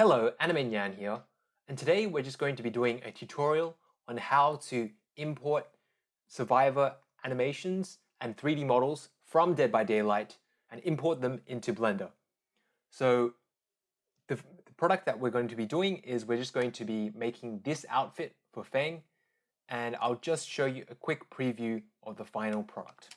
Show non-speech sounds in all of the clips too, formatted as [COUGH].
Hello, Anime Nyan here, and today we're just going to be doing a tutorial on how to import Survivor animations and 3D models from Dead by Daylight and import them into Blender. So the, the product that we're going to be doing is we're just going to be making this outfit for Feng, and I'll just show you a quick preview of the final product.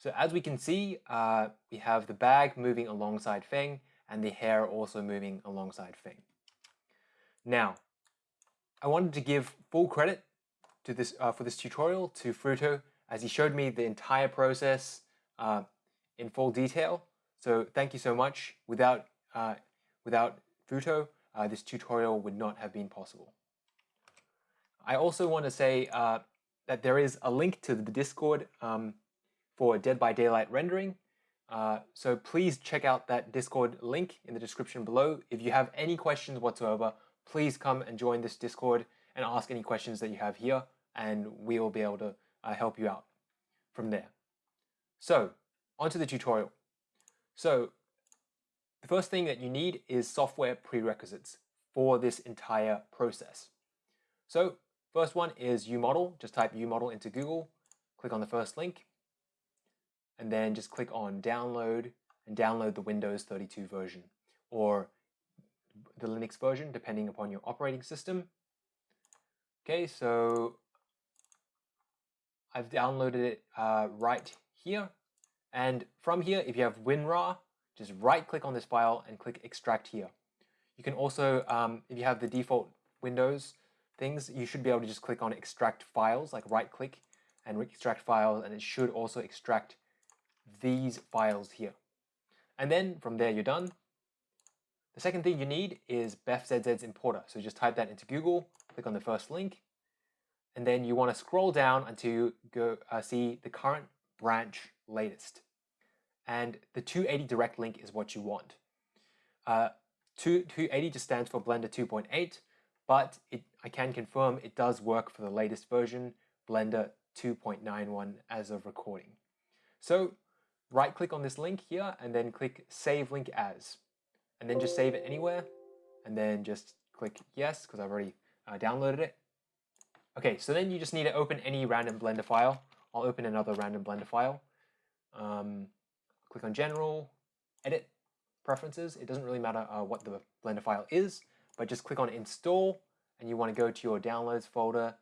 So as we can see, uh, we have the bag moving alongside Feng and the hair also moving alongside Feng. Now, I wanted to give full credit to this uh, for this tutorial to Fruto as he showed me the entire process uh, in full detail. So thank you so much. Without, uh, without Fruto, uh, this tutorial would not have been possible. I also want to say uh, that there is a link to the Discord um, for Dead by Daylight rendering. Uh, so please check out that Discord link in the description below. If you have any questions whatsoever, please come and join this Discord and ask any questions that you have here, and we will be able to uh, help you out from there. So, onto the tutorial. So, the first thing that you need is software prerequisites for this entire process. So, first one is UModel. Just type UModel into Google, click on the first link, and then just click on download and download the Windows 32 version or the Linux version depending upon your operating system. Okay, so I've downloaded it uh, right here. And from here, if you have WinRAR, just right click on this file and click extract here. You can also, um, if you have the default Windows things, you should be able to just click on extract files, like right click and extract files, and it should also extract these files here. And then from there, you're done. The second thing you need is BefZZ's importer. So just type that into Google, click on the first link, and then you want to scroll down until you go uh, see the current branch latest. And the 280 direct link is what you want. Uh, 280 just stands for Blender 2.8, but it, I can confirm it does work for the latest version, Blender 2.91 as of recording. So right click on this link here and then click save link as. And then just save it anywhere and then just click yes because I've already uh, downloaded it. Okay so then you just need to open any random blender file. I'll open another random blender file. Um, click on general edit preferences. It doesn't really matter uh, what the blender file is but just click on install and you want to go to your downloads folder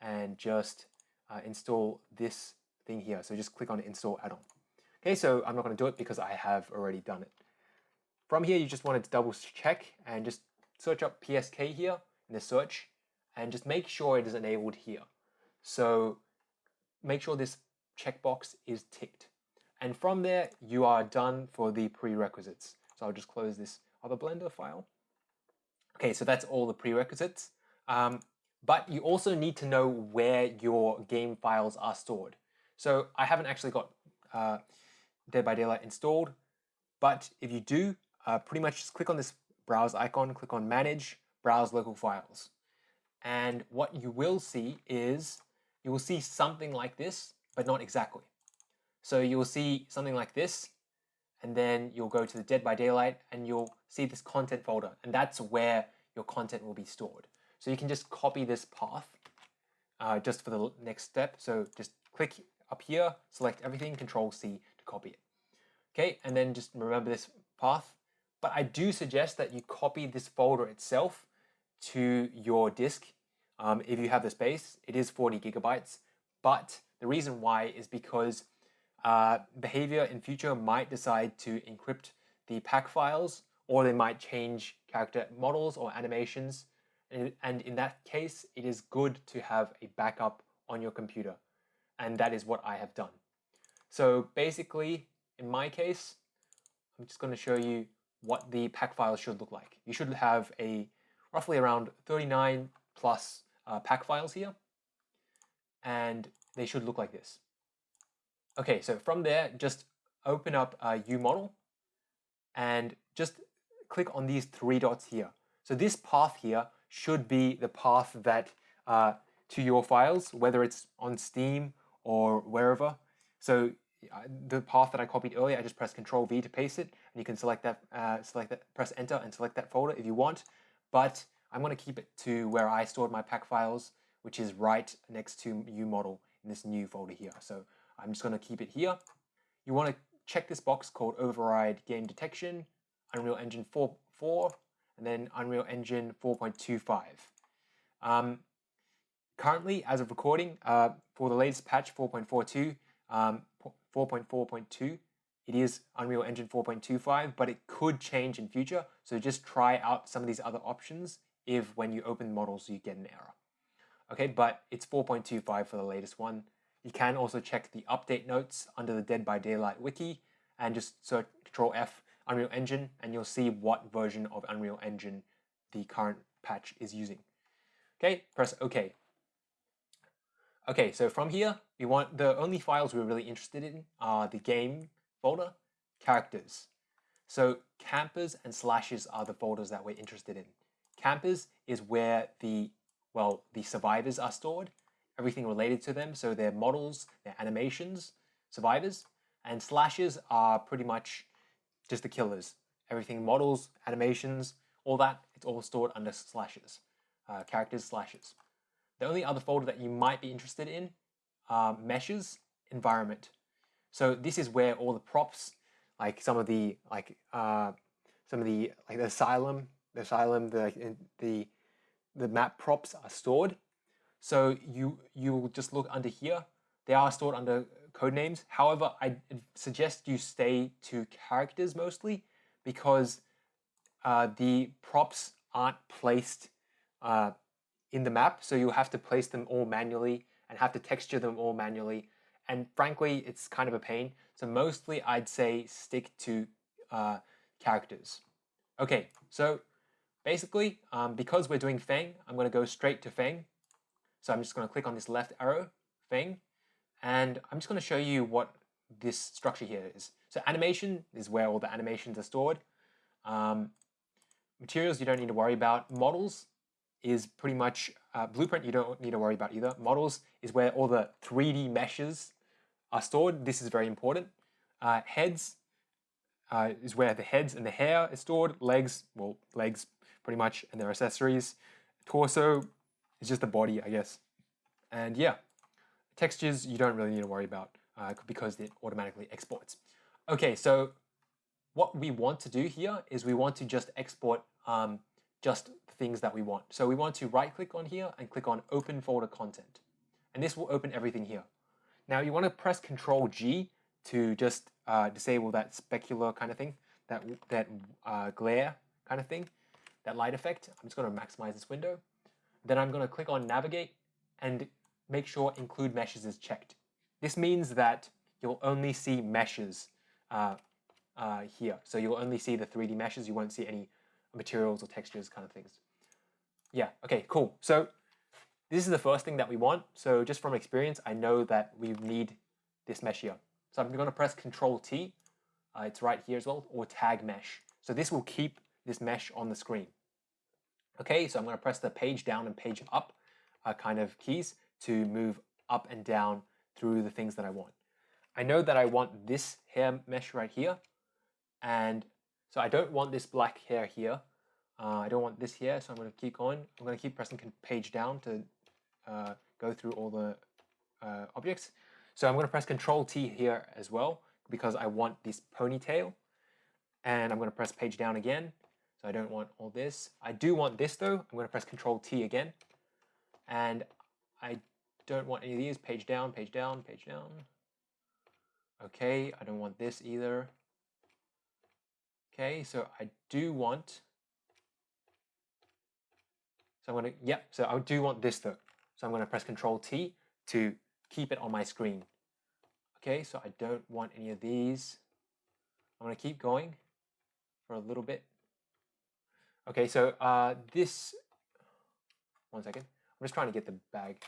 and just uh, install this thing here. So just click on install add-on Okay, so I'm not going to do it because I have already done it. From here, you just want to double check and just search up PSK here in the search and just make sure it is enabled here. So make sure this checkbox is ticked. And from there, you are done for the prerequisites. So I'll just close this other Blender file. Okay, so that's all the prerequisites. Um, but you also need to know where your game files are stored. So I haven't actually got uh, Dead by Daylight installed. But if you do, uh, pretty much just click on this browse icon, click on manage, browse local files. And what you will see is you will see something like this, but not exactly. So you will see something like this, and then you'll go to the Dead by Daylight and you'll see this content folder, and that's where your content will be stored. So you can just copy this path uh, just for the next step. So just click up here, select everything, Control C copy it. Okay, and then just remember this path. But I do suggest that you copy this folder itself to your disk um, if you have the space. It is 40 gigabytes, but the reason why is because uh, Behaviour in future might decide to encrypt the pack files or they might change character models or animations. And, and in that case, it is good to have a backup on your computer. And that is what I have done. So basically, in my case, I'm just going to show you what the pack files should look like. You should have a roughly around 39 plus uh, pack files here, and they should look like this. Okay, so from there, just open up a UModel and just click on these three dots here. So this path here should be the path that uh, to your files, whether it's on Steam or wherever. So the path that I copied earlier, I just press Control V to paste it, and you can select that, uh, select that, press Enter and select that folder if you want. But I'm going to keep it to where I stored my pack files, which is right next to UModel in this new folder here. So I'm just going to keep it here. You want to check this box called Override Game Detection, Unreal Engine 4.4, and then Unreal Engine 4.25. Um, currently, as of recording, uh, for the latest patch 4.42, um, 4.4.2, it is Unreal Engine 4.25, but it could change in future. So just try out some of these other options if when you open models you get an error. Okay, but it's 4.25 for the latest one. You can also check the update notes under the Dead by Daylight wiki and just search Control F Unreal Engine and you'll see what version of Unreal Engine the current patch is using. Okay, press OK. Okay, so from here, we want the only files we're really interested in are the game folder, characters. So campers and slashes are the folders that we're interested in. Campers is where the, well, the survivors are stored, everything related to them, so their models, their animations, survivors, and slashes are pretty much just the killers. Everything models, animations, all that, it's all stored under slashes, uh, characters slashes. The only other folder that you might be interested in are meshes, environment. So this is where all the props, like some of the like uh, some of the like the asylum, the asylum, the the the map props are stored. So you you will just look under here. They are stored under code names. However, I suggest you stay to characters mostly because uh, the props aren't placed uh, in the map, so you have to place them all manually and have to texture them all manually. And frankly, it's kind of a pain. So mostly I'd say stick to uh, characters. Okay, so basically, um, because we're doing Feng, I'm going to go straight to Feng. So I'm just going to click on this left arrow, Feng, and I'm just going to show you what this structure here is. So animation is where all the animations are stored. Um, materials you don't need to worry about. Models is pretty much uh, blueprint you don't need to worry about either. Models is where all the 3D meshes are stored. This is very important. Uh, heads uh, is where the heads and the hair is stored. Legs, well, legs pretty much, and their accessories. Torso is just the body, I guess. And yeah, textures you don't really need to worry about uh, because it automatically exports. Okay, so what we want to do here is we want to just export um, just things that we want. So we want to right click on here and click on open folder content. And this will open everything here. Now you want to press Control G to just uh, disable that specular kind of thing, that, that uh, glare kind of thing, that light effect. I'm just going to maximize this window. Then I'm going to click on navigate and make sure include meshes is checked. This means that you'll only see meshes uh, uh, here. So you'll only see the 3D meshes. You won't see any materials or textures kind of things. Yeah, okay, cool. So this is the first thing that we want. So just from experience, I know that we need this mesh here. So I'm going to press Control T. Uh, it's right here as well, or tag mesh. So this will keep this mesh on the screen. Okay, so I'm going to press the page down and page up uh, kind of keys to move up and down through the things that I want. I know that I want this hair mesh right here, and so I don't want this black hair here. Uh, I don't want this here, so I'm going to keep going. I'm going to keep pressing page down to uh, go through all the uh, objects. So I'm going to press Control T here as well because I want this ponytail. And I'm going to press page down again. So I don't want all this. I do want this though. I'm going to press Control T again. And I don't want any of these. Page down, page down, page down. Okay, I don't want this either. Okay, so I do want, so I'm gonna, yep, so I do want this though. So I'm gonna press Control T to keep it on my screen. Okay, so I don't want any of these. I'm gonna keep going for a little bit. Okay, so uh, this, one second. I'm just trying to get the bag.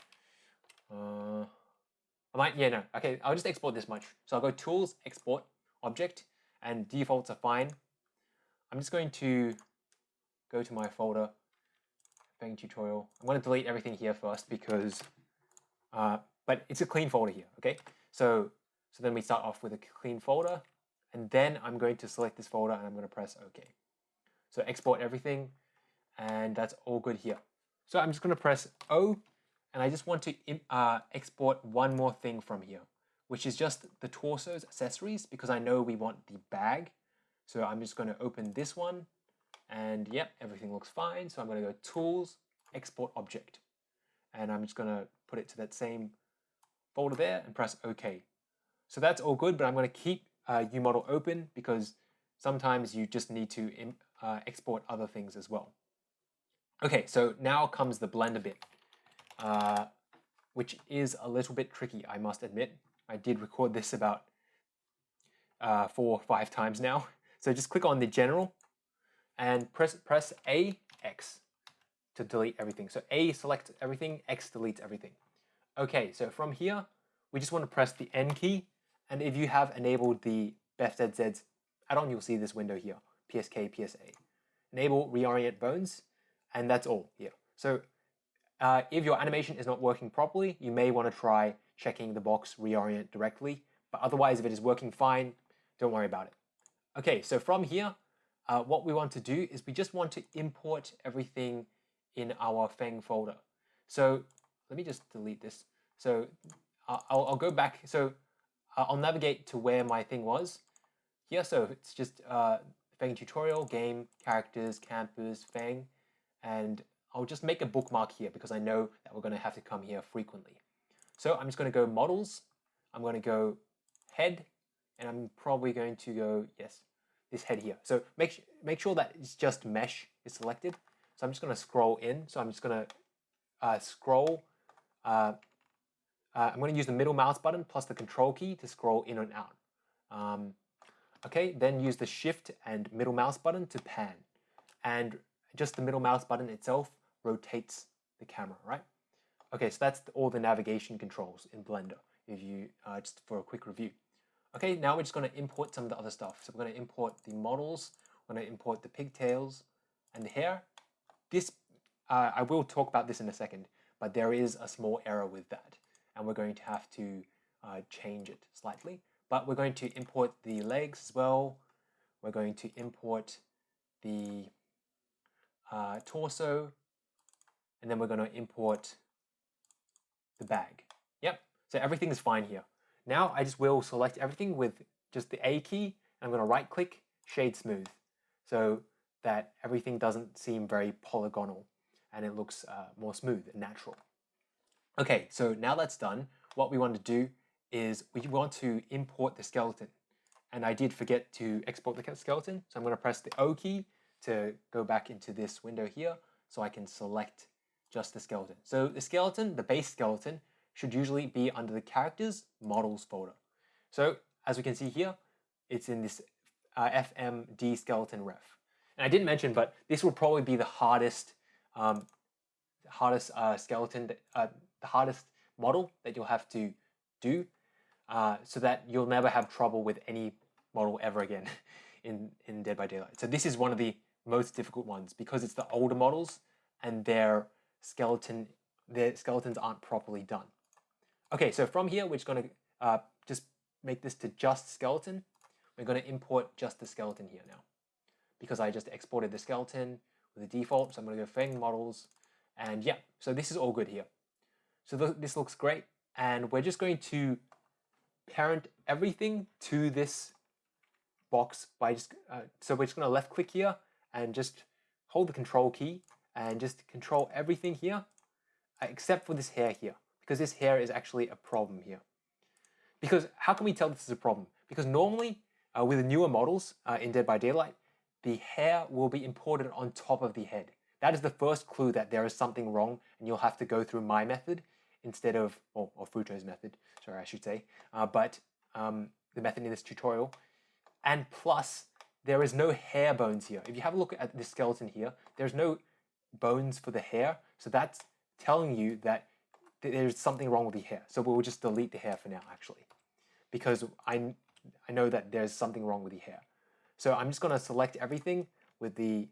Uh, I might, yeah, no. Okay, I'll just export this much. So I'll go Tools, Export, Object, and defaults are fine. I'm just going to go to my folder, Feng tutorial. I'm going to delete everything here first because, uh, but it's a clean folder here, okay? So So then we start off with a clean folder, and then I'm going to select this folder and I'm going to press OK. So export everything, and that's all good here. So I'm just going to press O, and I just want to uh, export one more thing from here, which is just the torso's accessories, because I know we want the bag. So I'm just going to open this one, and yep, everything looks fine. So I'm going to go Tools, Export Object, and I'm just going to put it to that same folder there and press OK. So that's all good, but I'm going to keep uh, UModel open because sometimes you just need to uh, export other things as well. Okay, so now comes the Blender bit, uh, which is a little bit tricky, I must admit. I did record this about uh, four or five times now. So just click on the General and press, press A, X to delete everything. So A selects everything, X deletes everything. Okay, so from here, we just want to press the N key. And if you have enabled the BefZZ add-on, you'll see this window here, PSK, PSA. Enable reorient bones, and that's all here. So uh, if your animation is not working properly, you may want to try checking the box reorient directly. But otherwise, if it is working fine, don't worry about it. Okay, so from here, uh, what we want to do is we just want to import everything in our Feng folder. So let me just delete this. So I'll, I'll, go back. So uh, I'll navigate to where my thing was. Here, so it's just uh, Feng tutorial, game, characters, campers, Feng, and I'll just make a bookmark here because I know that we're going to have to come here frequently. So I'm just going to go models, I'm going to go head, and I'm probably going to go, yes, this head here. So make, make sure that it's just mesh is selected. So I'm just going to scroll in. So I'm just going to uh, scroll. Uh, uh, I'm going to use the middle mouse button plus the control key to scroll in and out. Um, okay, then use the shift and middle mouse button to pan. And just the middle mouse button itself rotates the camera, right? Okay, so that's all the navigation controls in Blender, if you, uh, just for a quick review. Okay, now we're just going to import some of the other stuff. So we're going to import the models, we're going to import the pigtails and the hair. This, uh, I will talk about this in a second, but there is a small error with that, and we're going to have to uh, change it slightly. But we're going to import the legs as well. We're going to import the uh, torso, and then we're going to import the bag. Yep, so everything is fine here. Now I just will select everything with just the A key. I'm going to right click, shade smooth, so that everything doesn't seem very polygonal and it looks uh, more smooth and natural. Okay, so now that's done, what we want to do is we want to import the skeleton. And I did forget to export the skeleton, so I'm going to press the O key to go back into this window here so I can select just the skeleton. So the skeleton, the base skeleton, should usually be under the characters models folder. So as we can see here, it's in this uh, FMD skeleton ref. And I didn't mention, but this will probably be the hardest, um, hardest uh, skeleton, that, uh, the hardest model that you'll have to do, uh, so that you'll never have trouble with any model ever again [LAUGHS] in in Dead by Daylight. So this is one of the most difficult ones because it's the older models and their skeleton, their skeletons aren't properly done. Okay, so from here, we're just going to uh, just make this to just skeleton. We're going to import just the skeleton here now because I just exported the skeleton with the default. So I'm going to go Feng models and yeah, so this is all good here. So th this looks great. And we're just going to parent everything to this box by just, uh, so we're just going to left click here and just hold the control key and just control everything here uh, except for this hair here because this hair is actually a problem here. Because how can we tell this is a problem? Because normally uh, with the newer models uh, in Dead by Daylight, the hair will be imported on top of the head. That is the first clue that there is something wrong and you'll have to go through my method instead of, or, or Futo's method, sorry I should say, uh, but um, the method in this tutorial. And plus, there is no hair bones here. If you have a look at the skeleton here, there's no bones for the hair. So that's telling you that there's something wrong with the hair. So we'll just delete the hair for now, actually, because I, I know that there's something wrong with the hair. So I'm just going to select everything with the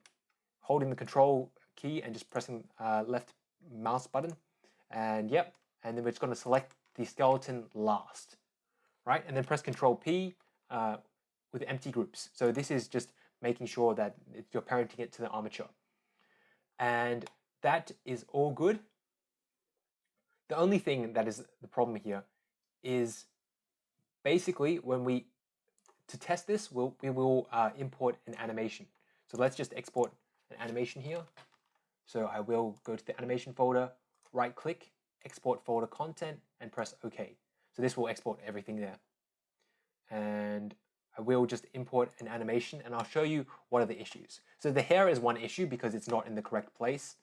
holding the control key and just pressing uh, left mouse button. And yep, and then we're just going to select the skeleton last, right? And then press Control P uh, with empty groups. So this is just making sure that you're parenting it to the armature. And that is all good. The only thing that is the problem here is basically when we, to test this, we'll, we will uh, import an animation. So let's just export an animation here. So I will go to the animation folder, right click, export folder content, and press OK. So this will export everything there. And I will just import an animation and I'll show you what are the issues. So the hair is one issue because it's not in the correct place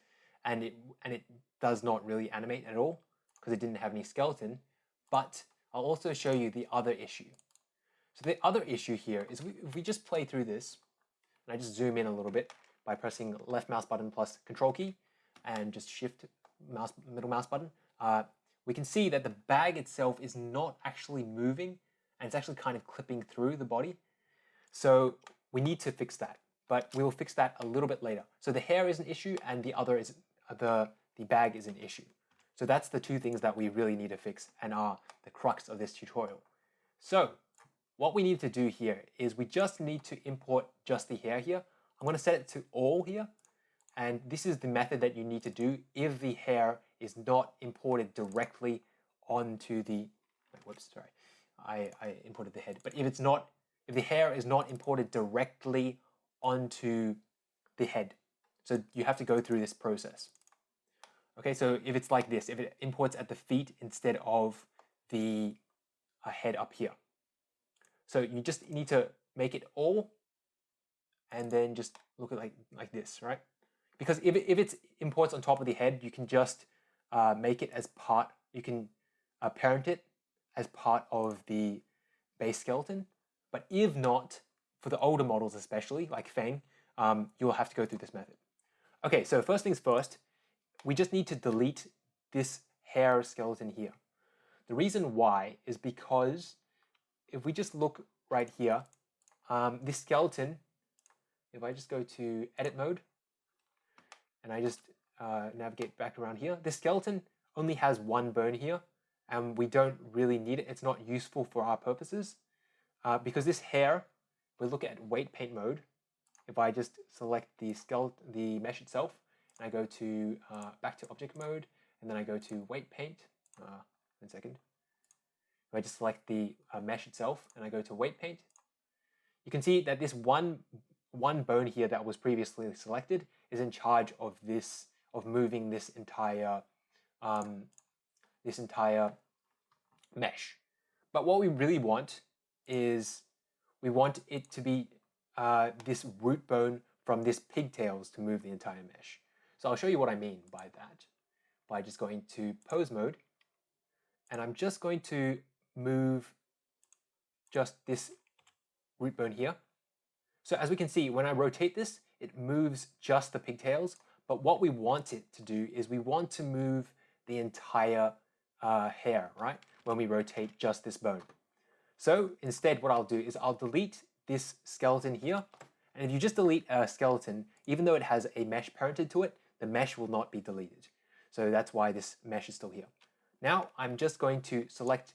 and it, and it does not really animate at all because it didn't have any skeleton. But I'll also show you the other issue. So the other issue here is we, if we just play through this, and I just zoom in a little bit by pressing left mouse button plus control key and just shift mouse middle mouse button, uh, we can see that the bag itself is not actually moving and it's actually kind of clipping through the body. So we need to fix that, but we will fix that a little bit later. So the hair is an issue and the other is the, the bag is an issue. So that's the two things that we really need to fix and are the crux of this tutorial. So what we need to do here is we just need to import just the hair here. I'm going to set it to all here. And this is the method that you need to do if the hair is not imported directly onto the, whoops, sorry, I, I imported the head. But if it's not, if the hair is not imported directly onto the head, so you have to go through this process. Okay, so if it's like this, if it imports at the feet instead of the uh, head up here. So you just need to make it all and then just look at like, like this, right? Because if, it, if it's imports on top of the head, you can just uh, make it as part, you can uh, parent it as part of the base skeleton. But if not, for the older models especially, like Fang, um, you'll have to go through this method. Okay, so first things first, we just need to delete this hair skeleton here. The reason why is because if we just look right here, um, this skeleton, if I just go to edit mode, and I just uh, navigate back around here, this skeleton only has one bone here, and we don't really need it. It's not useful for our purposes uh, because this hair, we look at weight paint mode. If I just select the skeleton, the mesh itself, I go to uh, back to object mode, and then I go to weight paint. Uh, one second. I just select the uh, mesh itself and I go to weight paint, you can see that this one one bone here that was previously selected is in charge of this of moving this entire um, this entire mesh. But what we really want is we want it to be uh, this root bone from this pigtails to move the entire mesh. So I'll show you what I mean by that by just going to pose mode and I'm just going to move just this root bone here. So as we can see, when I rotate this, it moves just the pigtails, but what we want it to do is we want to move the entire uh, hair, right? When we rotate just this bone. So instead, what I'll do is I'll delete this skeleton here. And if you just delete a skeleton, even though it has a mesh parented to it, the mesh will not be deleted. So that's why this mesh is still here. Now I'm just going to select,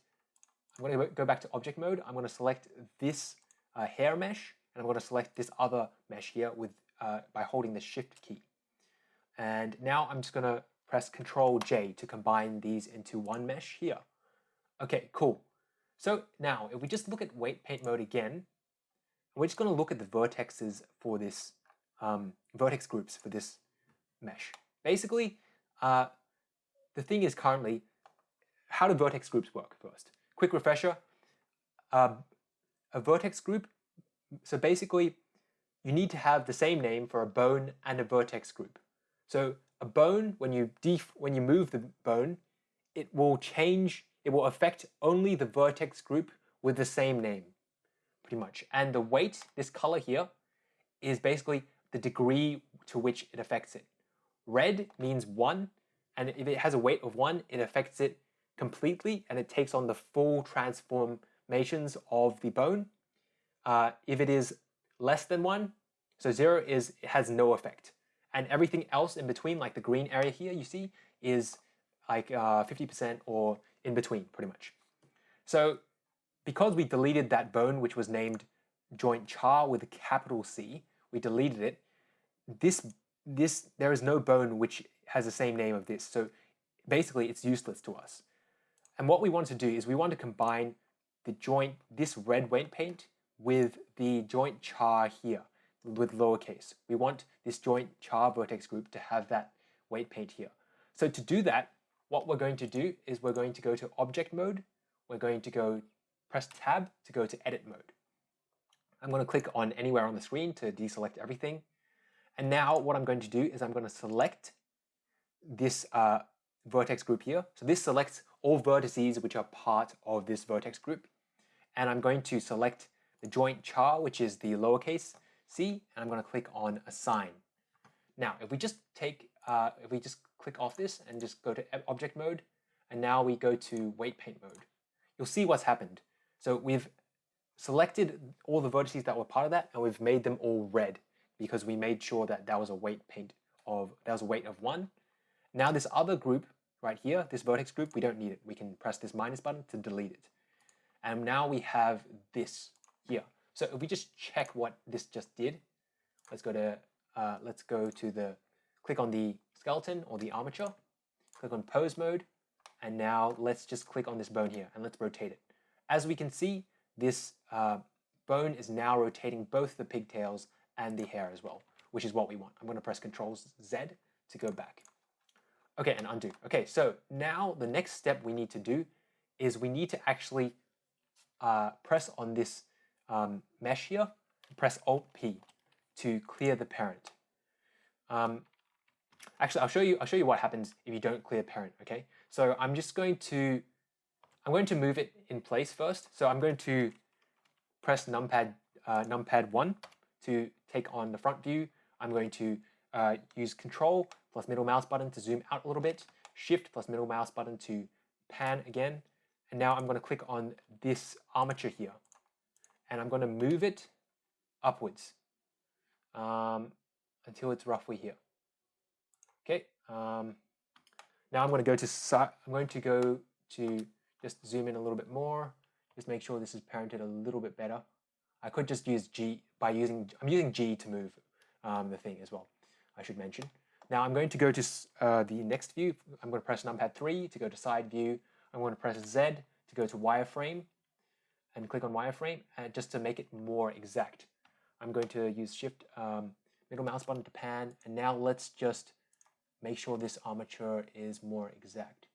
I'm going to go back to object mode. I'm going to select this uh, hair mesh, and I'm going to select this other mesh here with uh, by holding the shift key. And now I'm just going to press Control J to combine these into one mesh here. Okay, cool. So now if we just look at weight paint mode again, we're just going to look at the vertexes for this, um, vertex groups for this mesh. Basically, uh, the thing is currently, how do vertex groups work first? Quick refresher, uh, a vertex group, so basically you need to have the same name for a bone and a vertex group. So a bone, when you def when you move the bone, it will change, it will affect only the vertex group with the same name, pretty much. And the weight, this color here, is basically the degree to which it affects it. Red means one, and if it has a weight of one, it affects it completely and it takes on the full transformations of the bone. Uh, if it is less than one, so zero is it has no effect and everything else in between, like the green area here you see, is like 50% uh, or in between pretty much. So because we deleted that bone, which was named joint char with a capital C, we deleted it. This, this, there is no bone which has the same name of this. So basically it's useless to us. And what we want to do is we want to combine the joint, this red weight paint with the joint char here with lowercase. We want this joint char vertex group to have that weight paint here. So to do that, what we're going to do is we're going to go to object mode. We're going to go press tab to go to edit mode. I'm going to click on anywhere on the screen to deselect everything. And now what I'm going to do is I'm going to select this uh, vertex group here. So this selects all vertices which are part of this vertex group. And I'm going to select the joint char, which is the lowercase c, and I'm going to click on assign. Now, if we just take, uh, if we just click off this and just go to object mode, and now we go to weight paint mode, you'll see what's happened. So we've selected all the vertices that were part of that, and we've made them all red because we made sure that that was a weight paint of, that was a weight of one. Now this other group right here, this vertex group, we don't need it. We can press this minus button to delete it. And now we have this here. So if we just check what this just did, let's go to, uh, let's go to the, click on the skeleton or the armature, click on pose mode, and now let's just click on this bone here and let's rotate it. As we can see, this uh, bone is now rotating both the pigtails and the hair as well, which is what we want. I'm going to press Control Z to go back. Okay, and undo. Okay, so now the next step we need to do is we need to actually uh, press on this um, mesh here, press Alt P to clear the parent. Um, actually, I'll show you. I'll show you what happens if you don't clear parent. Okay, so I'm just going to I'm going to move it in place first. So I'm going to press numpad uh, numpad one to take on the front view. I'm going to uh, use Control plus middle mouse button to zoom out a little bit, Shift plus middle mouse button to pan again, and now I'm going to click on this armature here, and I'm going to move it upwards um, until it's roughly here. Okay. Um, now I'm going to go to I'm going to go to just zoom in a little bit more. Just make sure this is parented a little bit better. I could just use G by using I'm using G to move um, the thing as well. I should mention. Now I'm going to go to uh, the next view. I'm going to press numpad 3 to go to side view. I'm going to press Z to go to wireframe and click on wireframe and uh, just to make it more exact. I'm going to use shift um, middle mouse button to pan and now let's just make sure this armature is more exact.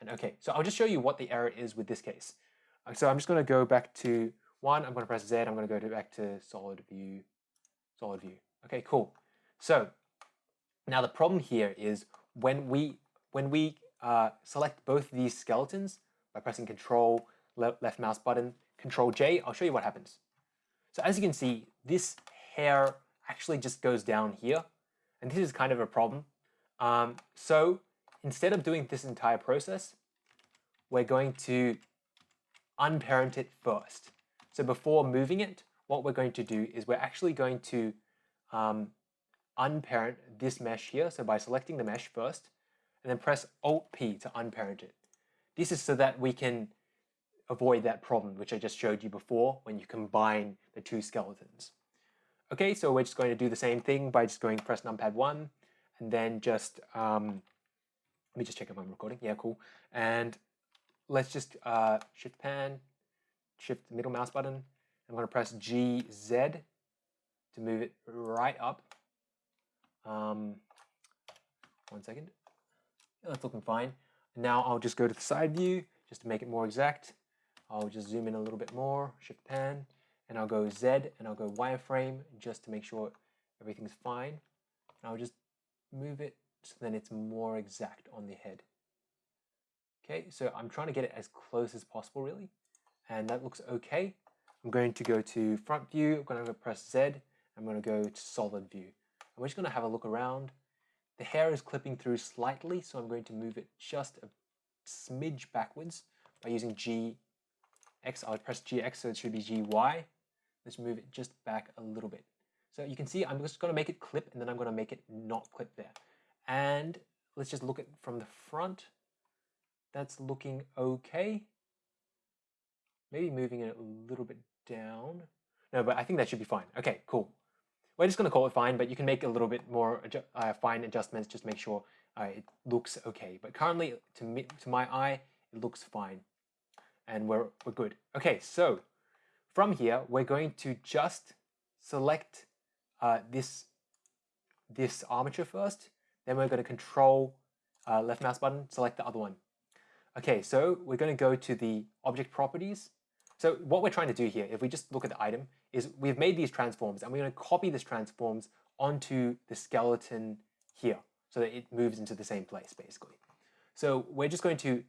And okay, so I'll just show you what the error is with this case. Uh, so I'm just going to go back to one, I'm going to press Z, I'm going to go to back to solid view, solid view. Okay, cool. So now the problem here is when we when we uh, select both these skeletons by pressing Control le left mouse button, Control J, I'll show you what happens. So as you can see, this hair actually just goes down here, and this is kind of a problem. Um, so instead of doing this entire process, we're going to unparent it first. So before moving it, what we're going to do is we're actually going to um, unparent this mesh here. So by selecting the mesh first, and then press Alt-P to unparent it. This is so that we can avoid that problem, which I just showed you before when you combine the two skeletons. Okay, so we're just going to do the same thing by just going press numpad 1, and then just, um, let me just check if I'm recording. Yeah, cool. And let's just uh, shift pan, shift middle mouse button. I'm going to press GZ to move it right up um, one second. That's looking fine. Now I'll just go to the side view just to make it more exact. I'll just zoom in a little bit more, shift pan, and I'll go Z and I'll go wireframe just to make sure everything's fine. And I'll just move it so then it's more exact on the head. Okay, so I'm trying to get it as close as possible really. And that looks okay. I'm going to go to front view, I'm going to press Z, I'm going to go to solid view. We're just going to have a look around. The hair is clipping through slightly, so I'm going to move it just a smidge backwards by using GX. I'll press GX, so it should be GY. Let's move it just back a little bit. So you can see I'm just going to make it clip, and then I'm going to make it not clip there. And let's just look at from the front. That's looking okay. Maybe moving it a little bit down. No, but I think that should be fine. Okay, cool. We're just going to call it fine, but you can make a little bit more uh, fine adjustments, just make sure uh, it looks okay. But currently, to, me, to my eye, it looks fine. And we're, we're good. Okay, so from here, we're going to just select uh, this, this armature first. Then we're going to control uh, left mouse button, select the other one. Okay, so we're going to go to the object properties. So what we're trying to do here, if we just look at the item, is we've made these transforms and we're going to copy these transforms onto the skeleton here so that it moves into the same place basically. So we're just going to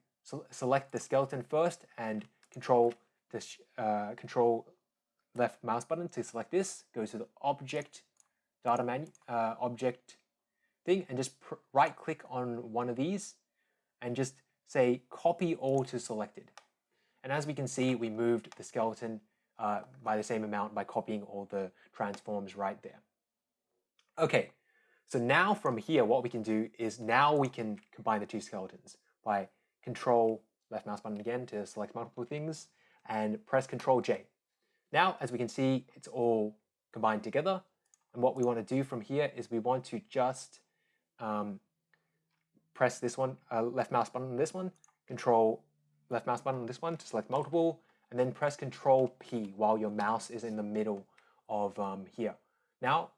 select the skeleton first and control this uh, control left mouse button to select this, go to the object data menu, uh, object thing and just right click on one of these and just say copy all to selected. And as we can see, we moved the skeleton uh, by the same amount by copying all the transforms right there. Okay, so now from here, what we can do is now we can combine the two skeletons by control left mouse button again to select multiple things and press control J. Now, as we can see, it's all combined together. And what we want to do from here is we want to just um, press this one, uh, left mouse button on this one, control left mouse button on this one to select multiple, and then press control P while your mouse is in the middle of um, here. Now,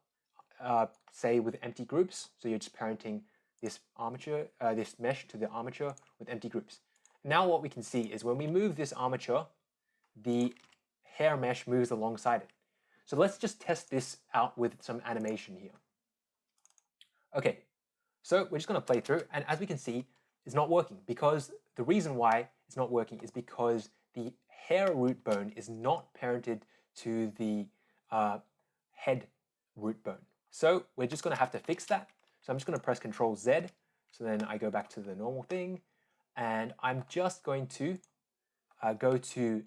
uh, say with empty groups, so you're just parenting this armature, uh, this mesh to the armature with empty groups. Now what we can see is when we move this armature, the hair mesh moves alongside it. So let's just test this out with some animation here. Okay, so we're just going to play through, and as we can see, it's not working because the reason why it's not working is because the hair root bone is not parented to the uh, head root bone. So we're just going to have to fix that. So I'm just going to press Control Z. So then I go back to the normal thing, and I'm just going to uh, go to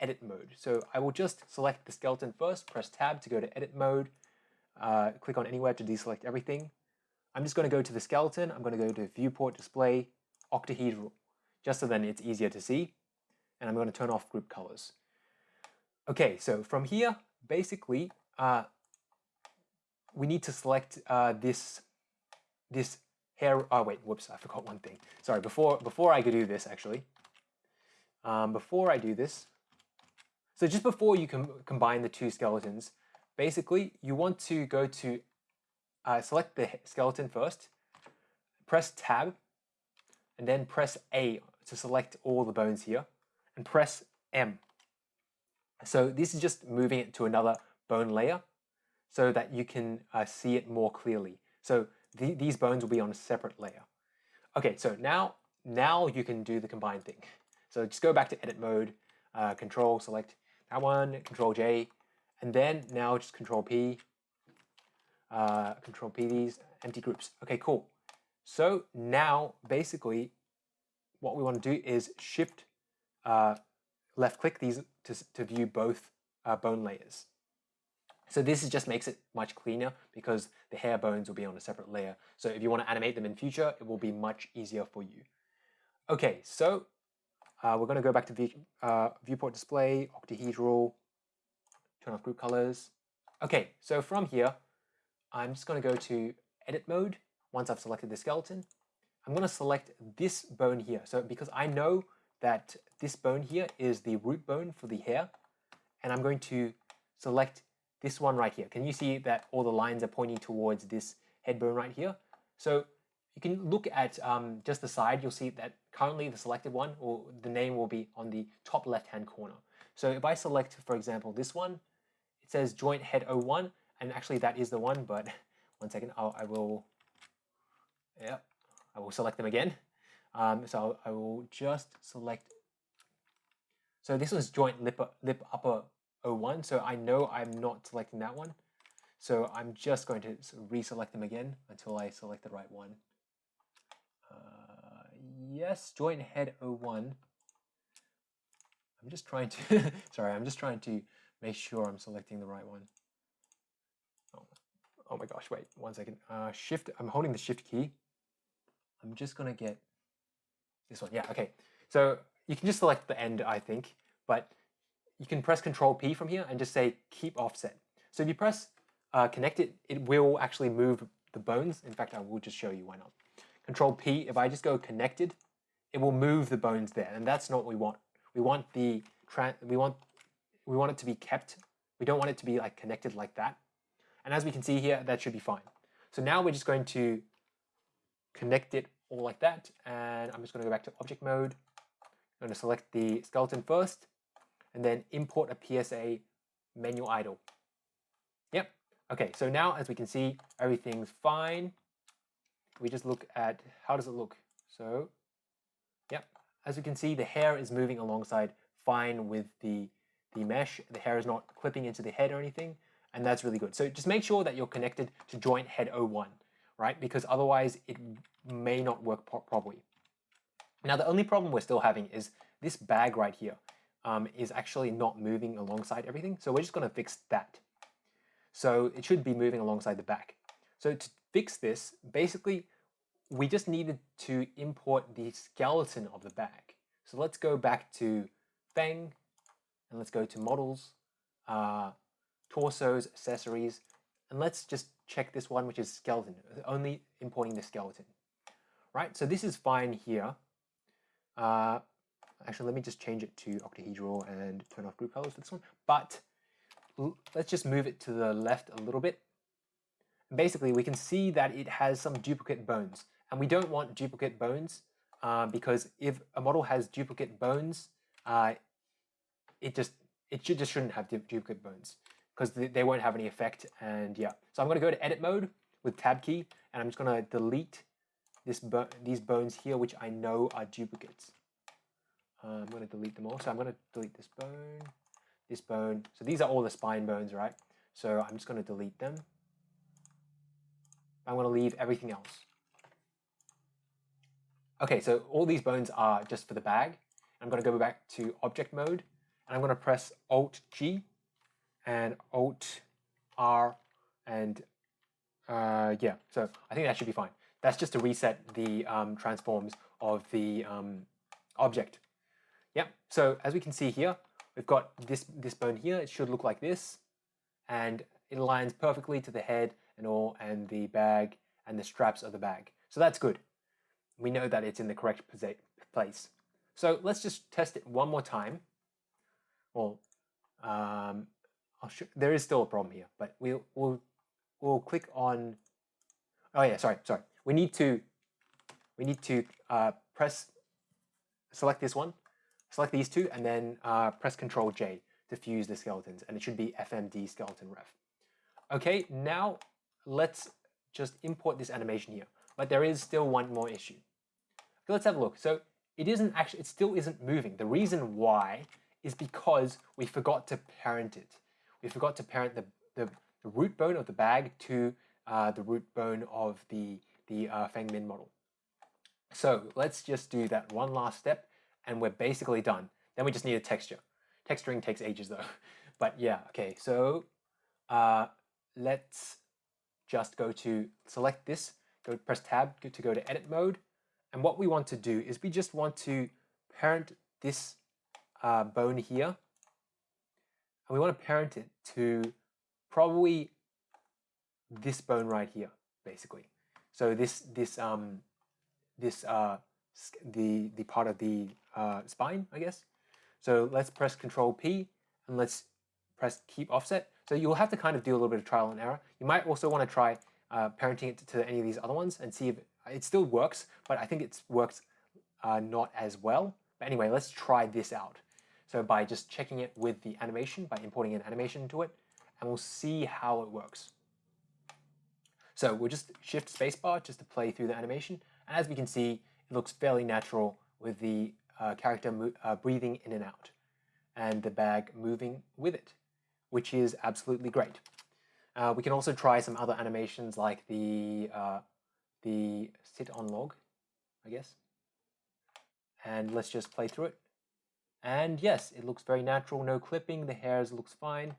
edit mode. So I will just select the skeleton first, press tab to go to edit mode, uh, click on anywhere to deselect everything. I'm just going to go to the skeleton, I'm going to go to viewport display, octahedral, just so then it's easier to see. And I'm going to turn off group colors. Okay, so from here, basically, uh, we need to select uh, this, this hair, oh wait, whoops, I forgot one thing. Sorry, before, before I could do this actually, um, before I do this, so just before you com combine the two skeletons, basically you want to go to uh, select the skeleton first, press tab, and then press A to select all the bones here, and press M. So this is just moving it to another bone layer so that you can uh, see it more clearly. So th these bones will be on a separate layer. Okay, so now, now you can do the combine thing. So just go back to edit mode, uh, control, select that one, control J, and then now just control P, uh, control P these empty groups. Okay, cool. So now basically what we want to do is shift uh, left click these to, to view both uh, bone layers. So this just makes it much cleaner because the hair bones will be on a separate layer. So if you want to animate them in future, it will be much easier for you. Okay, so uh, we're going to go back to view, uh, viewport display, octahedral, turn off group colors. Okay, so from here, I'm just going to go to edit mode once I've selected the skeleton. I'm going to select this bone here. So because I know that this bone here is the root bone for the hair, and I'm going to select this one right here. Can you see that all the lines are pointing towards this head bone right here? So you can look at um, just the side, you'll see that currently the selected one, or the name will be on the top left-hand corner. So if I select, for example, this one, it says joint head 01, and actually that is the one, but [LAUGHS] one second, I'll, I will, yeah, I will select them again. Um, so I will just select, so this was joint lip, lip upper 01, so I know I'm not selecting that one. So I'm just going to reselect them again until I select the right one. Uh, yes, joint head 01. I'm just trying to, [LAUGHS] sorry, I'm just trying to make sure I'm selecting the right one. Oh, my gosh, wait, one second. Uh, shift, I'm holding the shift key. I'm just gonna get this one, yeah, okay. So you can just select the end, I think, but you can press Control P from here and just say keep offset. So if you press uh, connect it, it will actually move the bones. In fact, I will just show you why not. Control P, if I just go connected, it will move the bones there, and that's not what we want. We want the we want we want it to be kept. We don't want it to be like connected like that. And as we can see here, that should be fine. So now we're just going to connect it all like that, and I'm just going to go back to object mode. I'm going to select the skeleton first, and then import a PSA menu idle. Yep. Okay, so now as we can see, everything's fine. We just look at how does it look. So, yep. As we can see, the hair is moving alongside fine with the, the mesh. The hair is not clipping into the head or anything, and that's really good. So just make sure that you're connected to joint head 01, right? Because otherwise it may not work properly. Now the only problem we're still having is this bag right here um, is actually not moving alongside everything. So we're just going to fix that. So it should be moving alongside the back. So to fix this, basically, we just needed to import the skeleton of the bag. So let's go back to Feng, and let's go to Models, uh, Torsos, Accessories, and let's just check this one, which is Skeleton, only importing the skeleton. Right, so this is fine here. Uh, Actually, let me just change it to octahedral and turn off group colors for this one. But let's just move it to the left a little bit. Basically, we can see that it has some duplicate bones. And we don't want duplicate bones uh, because if a model has duplicate bones, uh, it just it should, just shouldn't have duplicate bones because they won't have any effect. And yeah, so I'm going to go to edit mode with tab key, and I'm just going to delete this bo these bones here, which I know are duplicates. Uh, I'm going to delete them all. So I'm going to delete this bone, this bone. So these are all the spine bones, right? So I'm just going to delete them. I'm going to leave everything else. Okay, so all these bones are just for the bag. I'm going to go back to object mode, and I'm going to press Alt G and Alt R, and uh, yeah, so I think that should be fine. That's just to reset the um, transforms of the um, object. Yeah, so as we can see here, we've got this, this bone here. It should look like this. And it aligns perfectly to the head and all, and the bag and the straps of the bag. So that's good. We know that it's in the correct place. So let's just test it one more time. Well, um, there is still a problem here, but we'll, we'll, we'll click on, oh yeah, sorry, sorry. We need to, we need to uh, press, select this one, Select these two and then uh, press Control J to fuse the skeletons and it should be FMD skeleton ref. Okay, now let's just import this animation here. But there is still one more issue. Okay, let's have a look. So it isn't actually, it still isn't moving. The reason why is because we forgot to parent it. We forgot to parent the, the, the root bone of the bag to uh, the root bone of the, the uh, Feng Min model. So let's just do that one last step and we're basically done. Then we just need a texture. Texturing takes ages though. [LAUGHS] But yeah, okay, so uh, let's just go to select this, go press tab to go to edit mode. And what we want to do is we just want to parent this uh, bone here. And we want to parent it to probably this bone right here, basically. So this this um this uh the the part of the uh, spine, I guess. So let's press Control P and let's press Keep Offset. So you'll have to kind of do a little bit of trial and error. You might also want to try uh, parenting it to any of these other ones and see if it still works, but I think it works uh, not as well. But anyway, let's try this out. So by just checking it with the animation, by importing an animation into it, and we'll see how it works. So we'll just shift spacebar just to play through the animation. And as we can see, it looks fairly natural with the uh, character uh, breathing in and out and the bag moving with it, which is absolutely great. Uh, we can also try some other animations like the, uh, the sit on log, I guess. And let's just play through it. And yes, it looks very natural, no clipping, the hairs looks fine.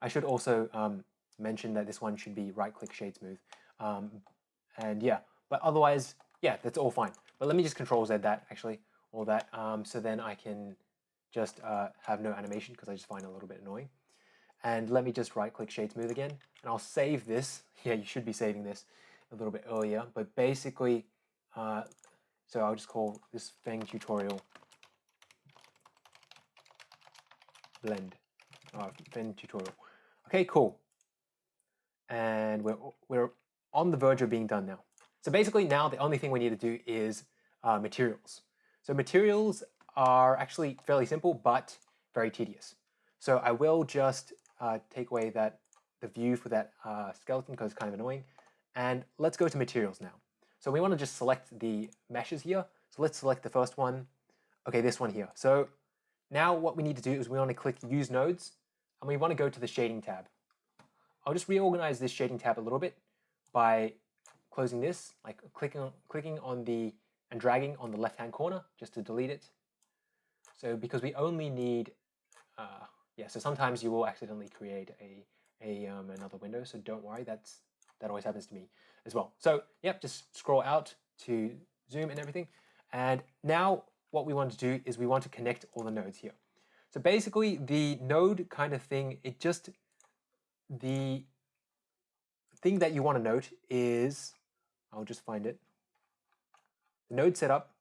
I should also um, mention that this one should be right-click shade smooth. Um, and yeah, but otherwise, yeah, that's all fine. But let me just control Z that actually, all that, um, so then I can just uh, have no animation because I just find it a little bit annoying. And let me just right click shade smooth again and I'll save this. [LAUGHS] Yeah, you should be saving this a little bit earlier, but basically, uh, so I'll just call this Feng tutorial blend, uh, Feng tutorial. Okay, cool. And we're, we're on the verge of being done now. So basically now the only thing we need to do is uh, materials. So materials are actually fairly simple, but very tedious. So I will just uh, take away that the view for that uh, skeleton because it's kind of annoying. And let's go to materials now. So we want to just select the meshes here. So let's select the first one. Okay, this one here. So now what we need to do is we want to click use nodes and we want to go to the shading tab. I'll just reorganize this shading tab a little bit by closing this, like clicking on, clicking on the and dragging on the left hand corner just to delete it. So because we only need, uh, yeah, so sometimes you will accidentally create a, a um, another window, so don't worry, that's that always happens to me as well. So yep, just scroll out to zoom and everything. And now what we want to do is we want to connect all the nodes here. So basically the node kind of thing, it just, the thing that you want to note is, I'll just find it. The node setup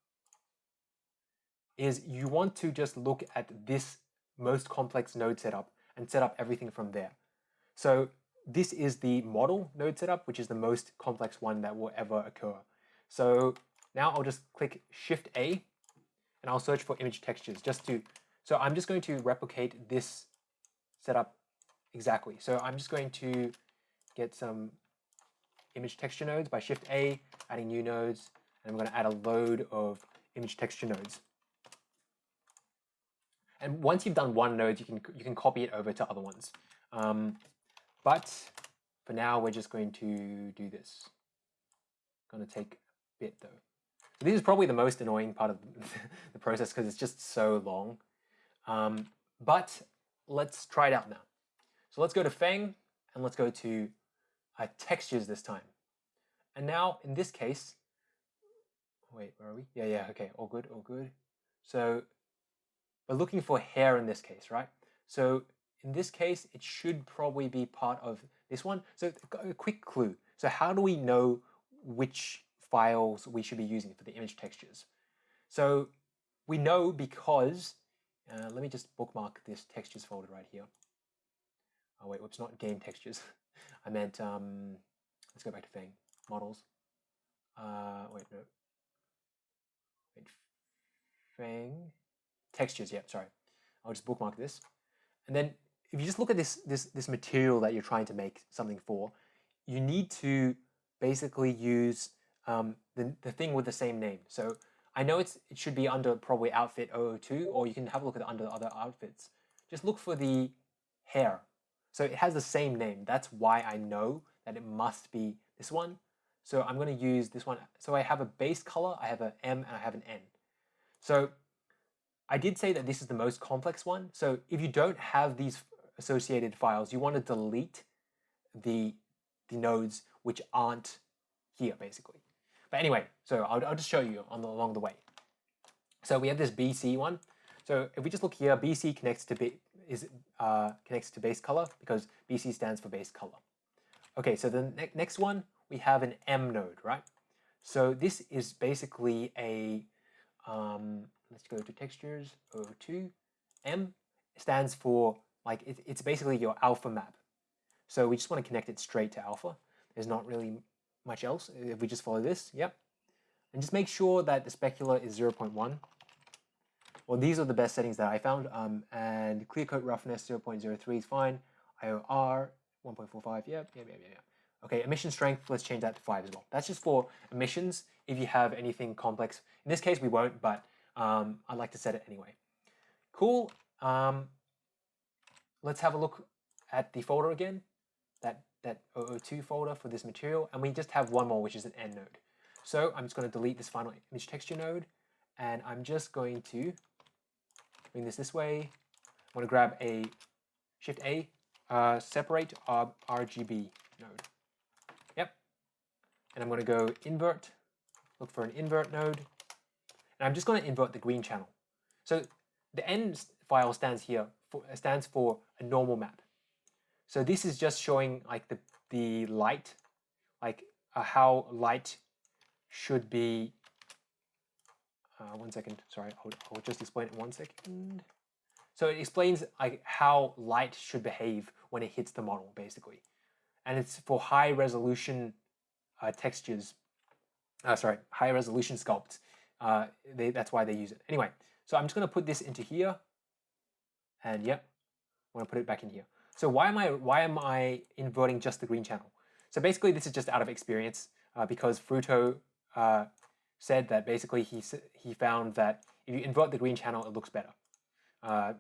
is you want to just look at this most complex node setup and set up everything from there. So this is the model node setup, which is the most complex one that will ever occur. So now I'll just click Shift A and I'll search for image textures just to, so I'm just going to replicate this setup exactly. So I'm just going to get some image texture nodes by Shift A, adding new nodes, and I'm going to add a load of image texture nodes. And once you've done one node, you can you can copy it over to other ones. Um, but for now, we're just going to do this. Going to take a bit though. This is probably the most annoying part of [LAUGHS] the process because it's just so long. Um, but let's try it out now. So let's go to Fang and let's go to uh, textures this time. And now in this case, wait, where are we? Yeah, yeah, okay, all good, all good. So we're looking for hair in this case, right? So in this case, it should probably be part of this one. So a quick clue. So how do we know which files we should be using for the image textures? So we know because, uh, let me just bookmark this textures folder right here. Oh wait, whoops, not game textures. [LAUGHS] I meant, um, let's go back to Feng, models. Uh, wait, no. Wait, Feng, textures, yeah, sorry. I'll just bookmark this. And then if you just look at this, this, this material that you're trying to make something for, you need to basically use um, the, the thing with the same name. So I know it's it should be under probably outfit 002, or you can have a look at the under other outfits. Just look for the hair. So it has the same name. That's why I know that it must be this one. So I'm going to use this one. So I have a base color, I have an M, and I have an N. So I did say that this is the most complex one. So if you don't have these associated files, you want to delete the, the nodes which aren't here, basically. But anyway, so I'll, I'll just show you on the, along the way. So we have this BC one. So if we just look here, BC connects to B, is uh, connects to base color because BC stands for base color. Okay, so the ne next one we have an M node, right? So this is basically a um, let's go to textures 02. M stands for like it, it's basically your alpha map. So we just want to connect it straight to alpha. There's not really much else if we just follow this. Yep. And just make sure that the specular is 0.1. Well, these are the best settings that I found. Um, and clear coat roughness 0.03 is fine. IOR 1.45. Yep, yep, yep, yep. Okay, emission strength, let's change that to 5 as well. That's just for emissions if you have anything complex. In this case, we won't, but um, I'd like to set it anyway. Cool. Um, let's have a look at the folder again, that, that 002 folder for this material, and we just have one more, which is an N node. So I'm just going to delete this final image texture node, and I'm just going to bring this this way. I'm going to grab a Shift A, uh, separate RGB node. Yep. And I'm going to go invert, look for an invert node, and I'm just going to invert the green channel. So the N file stands here for, stands for a normal map. So this is just showing like the, the light, like uh, how light should be. Uh, one second, sorry, I'll, I'll just explain it one second. So it explains like how light should behave when it hits the model, basically. And it's for high resolution uh, textures, uh, sorry, high resolution sculpts. Uh, they, that's why they use it. Anyway, so I'm just going to put this into here. And yep, I'm to put it back in here. So why am I why am I inverting just the green channel? So basically, this is just out of experience uh, because Fruto uh, said that basically he he found that if you invert the green channel, it looks better. Uh,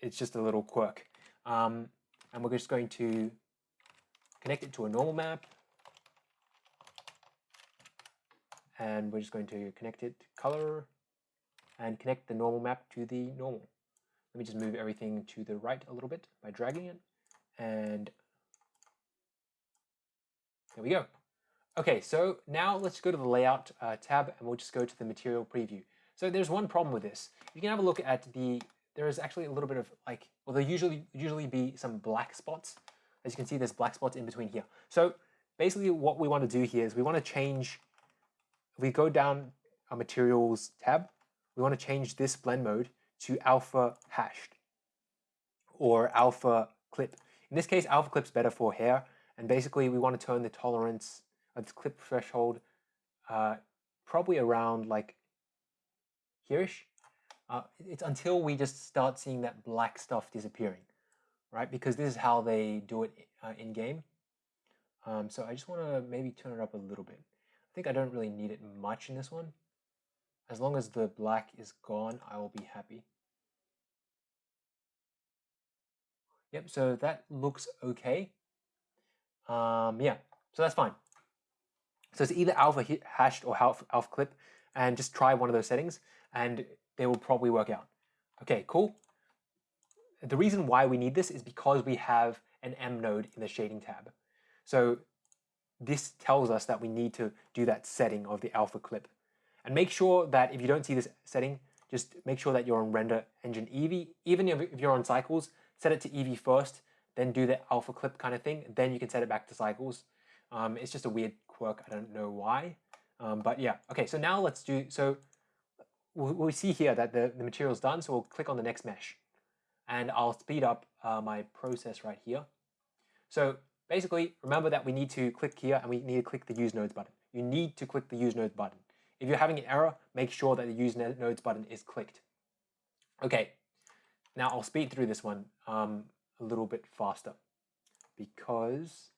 it's just a little quirk. Um, and we're just going to connect it to a normal map. And we're just going to connect it to color and connect the normal map to the normal. Let me just move everything to the right a little bit by dragging it. And there we go. Okay, so now let's go to the layout uh, tab and we'll just go to the material preview. So there's one problem with this. You can have a look at the, there is actually a little bit of like, well, there usually usually be some black spots. As you can see, there's black spots in between here. So basically what we want to do here is we want to change, if we go down our materials tab, we want to change this blend mode to alpha hashed or alpha clip. In this case, alpha clip's better for hair. And basically we want to turn the tolerance of the clip threshold uh, probably around like hereish. Uh, it's until we just start seeing that black stuff disappearing, right? Because this is how they do it uh, in game. Um, so I just want to maybe turn it up a little bit. I think I don't really need it much in this one. As long as the black is gone, I will be happy. Yep, so that looks okay. Um, yeah, so that's fine. So it's either alpha hashed or alpha, alpha clip, and just try one of those settings, and they will probably work out. Okay, cool. The reason why we need this is because we have an M node in the shading tab. So this tells us that we need to do that setting of the alpha clip. And make sure that if you don't see this setting, just make sure that you're on render engine Eevee. Even if you're on cycles, set it to Eevee first, then do the alpha clip kind of thing. Then you can set it back to cycles. Um, it's just a weird quirk. I don't know why. Um, but yeah, okay, so now let's do, so we we see here that the, the material is done. So we'll click on the next mesh and I'll speed up uh, my process right here. So basically, remember that we need to click here and we need to click the use nodes button. You need to click the use nodes button. If you're having an error, make sure that the use nodes button is clicked. Okay, now I'll speed through this one um, a little bit faster because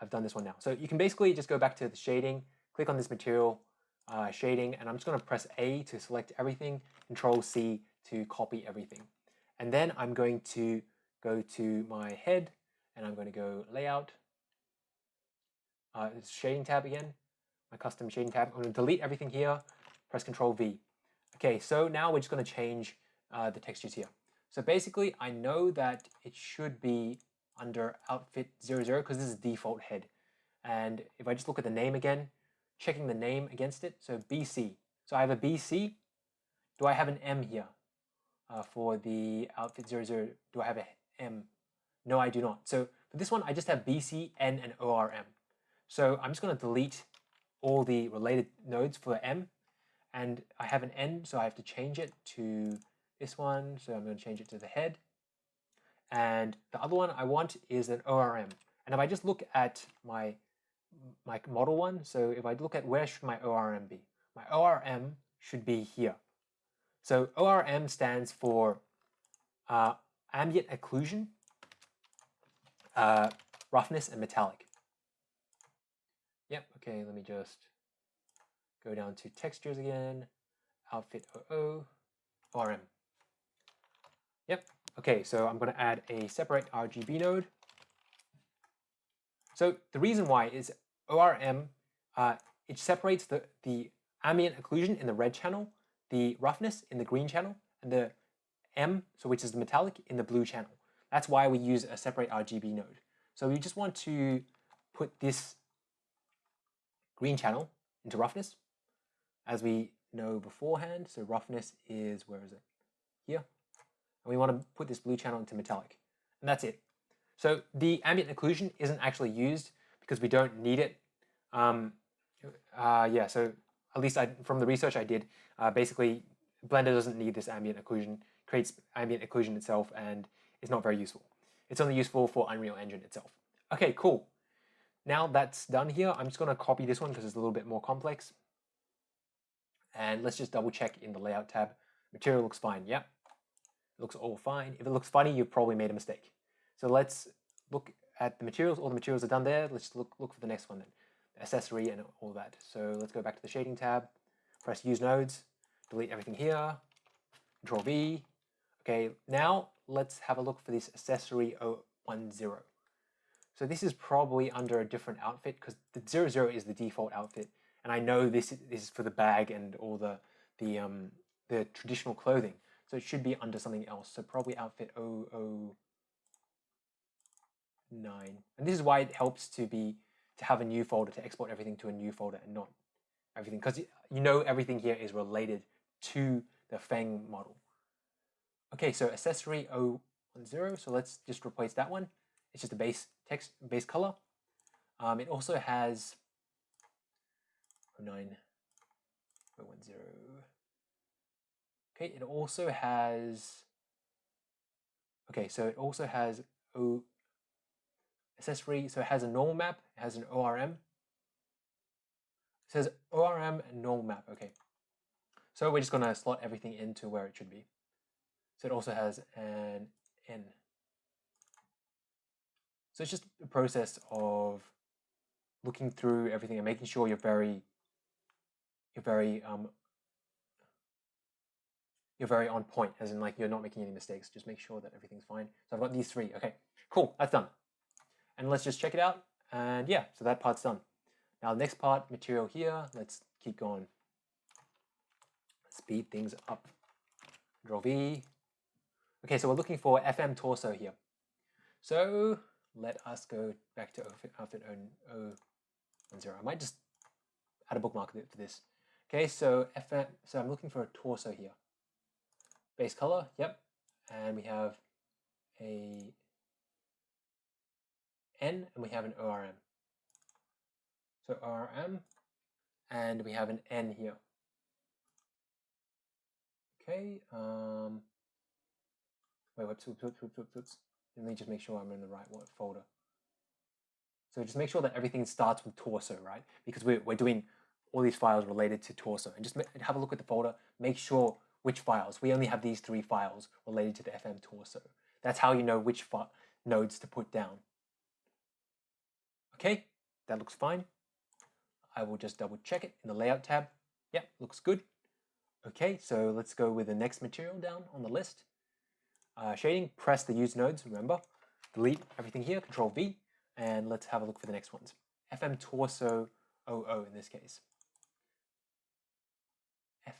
I've done this one now. So you can basically just go back to the shading, click on this material uh, shading, and I'm just going to press A to select everything, Control C to copy everything. And then I'm going to go to my head, and I'm going to go Layout, uh, Shading tab again, my custom shading tab. I'm going to delete everything here, press Control V. Okay, so now we're just going to change uh, the textures here. So basically, I know that it should be under outfit 00 because this is default head. And if I just look at the name again, checking the name against it, so BC. So I have a BC. Do I have an M here uh, for the outfit 00? Do I have a M? No, I do not. So for this one, I just have BC, N, and ORM. So I'm just going to delete all the related nodes for M. And I have an N, so I have to change it to this one. So I'm going to change it to the head. And the other one I want is an ORM. And if I just look at my, my model one, so if I look at where should my ORM be? My ORM should be here. So ORM stands for uh, ambient occlusion, uh, roughness, and metallic. Okay, let me just go down to textures again, outfit 00, ORM. Yep. Okay, so I'm going to add a separate RGB node. So the reason why is ORM, uh, it separates the, the ambient occlusion in the red channel, the roughness in the green channel, and the M, so which is the metallic, in the blue channel. That's why we use a separate RGB node. So we just want to put this green channel into roughness, as we know beforehand. So roughness is, where is it? Here. and we want to put this blue channel into metallic, and that's it. So the ambient occlusion isn't actually used because we don't need it. Um, uh, yeah, so at least I, from the research I did, uh, basically Blender doesn't need this ambient occlusion, creates ambient occlusion itself, and it's not very useful. It's only useful for Unreal Engine itself. Okay, cool. Now that's done here, I'm just going to copy this one because it's a little bit more complex. And let's just double check in the layout tab. Material looks fine. Yep. Looks all fine. If it looks funny, you've probably made a mistake. So let's look at the materials. All the materials are done there. Let's look, look for the next one then. accessory and all that. So let's go back to the shading tab. Press use nodes. Delete everything here. Control V. Okay, now let's have a look for this accessory 010. So this is probably under a different outfit because the 00 is the default outfit. And I know this, is for the bag and all the, the, um, the traditional clothing. So it should be under something else. So probably outfit 009. And this is why it helps to be to have a new folder, to export everything to a new folder and not everything. Because you know everything here is related to the Fang model. Okay, so accessory 010. So let's just replace that one. It's just a base text, base color. Um, it also has 09, 010. Okay, it also has, okay, so it also has O accessory, so it has a normal map, it has an ORM. It says ORM and normal map, okay. So we're just gonna slot everything into where it should be. So it also has an N. So it's just a process of looking through everything and making sure you're very, you're very, um, you're very on point, as in like you're not making any mistakes. Just make sure that everything's fine. So I've got these three. Okay, cool, that's done. And let's just check it out. And yeah, so that part's done. Now the next part, material here, let's keep going. Speed things up. Draw V. Okay, so we're looking for FM torso here. So let us go back to outfit, 010. I might just add a bookmark for this. Okay, so FM, so I'm looking for a torso here. Base color, yep. And we have a N and we have an ORM. So ORM and we have an N here. Okay, um, wait, whoops, whoops, whoops, whoops, whoops. Let me just make sure I'm in the right folder. So just make sure that everything starts with torso, right? Because we're, we're doing all these files related to torso. And just have a look at the folder, make sure which files. We only have these three files related to the FM torso. That's how you know which nodes to put down. Okay, that looks fine. I will just double check it in the layout tab. Yep, looks good. Okay, so let's go with the next material down on the list uh, shading, press the use nodes, remember, delete everything here, control V, and let's have a look for the next ones. FM torso 00 in this case.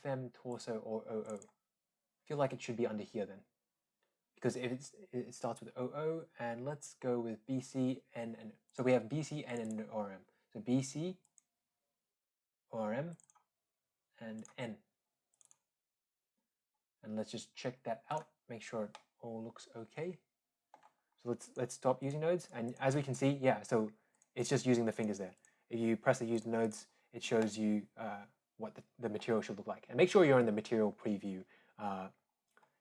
FM torso or 00. feel like it should be under here then. Because if it's, it starts with 00, and let's go with BC, N, and so we have BC, N, and ORM. So BC, ORM, and N. And let's just check that out make sure it all looks okay. So let's let's stop using nodes. And as we can see, yeah, so it's just using the fingers there. If you press the use nodes, it shows you uh, what the, the, material should look like. And make sure you're in the material preview uh,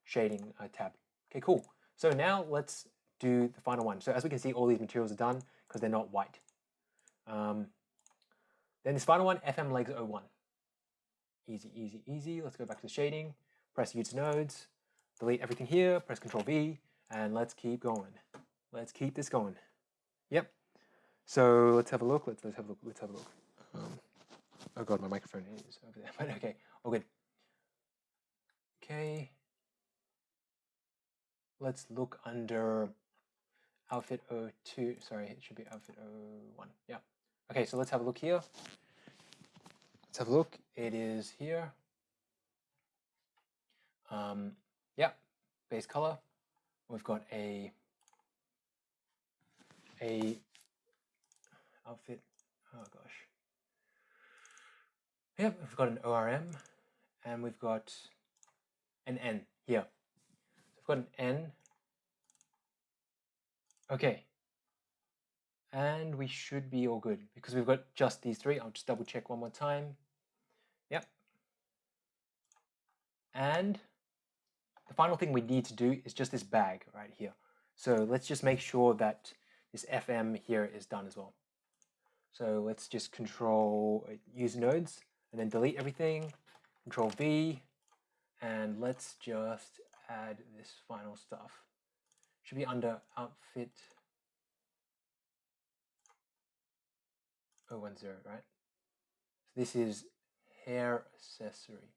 shading uh, tab. Okay, cool. So now let's do the final one. So as we can see, all these materials are done because they're not white. Um, then this final one, FM legs 01. Easy, easy, easy. Let's go back to the shading, press use nodes, delete everything here, press Control V, and let's keep going. Let's keep this going. Yep. So let's have a look. Let's let's have a look. Let's have a look. Um, oh god, my microphone is over there. [LAUGHS] But okay, all good. Okay. Let's look under outfit 02. Sorry, it should be outfit 01. Yeah. Okay, so let's have a look here. Let's have a look. It is here. Um, yeah, base color. We've got a a outfit. Oh gosh. Yep, we've got an ORM and we've got an N here. We've got an N. Okay. And we should be all good because we've got just these three. I'll just double check one more time. Yep. And the final thing we need to do is just this bag right here. So let's just make sure that this FM here is done as well. So let's just control uh, use nodes and then delete everything, control V, and let's just add this final stuff. Should be under outfit 010, right? So this is hair accessory.